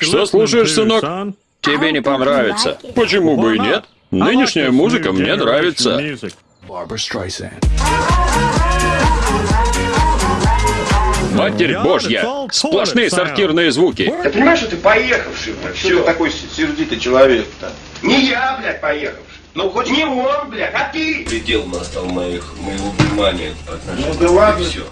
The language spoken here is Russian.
Что слушаешь, сынок? Тебе не понравится. Почему бы и нет? Нынешняя музыка мне нравится. Матерь божья! Сплошные сортирные звуки. Ты понимаешь, что ты поехавший, блядь, Что ты все. такой сердитый человек-то? Не я, блядь, поехавший. Ну, хоть Не он, блядь, а ты. предел настал моих, моего внимания по Ну да ладно. все.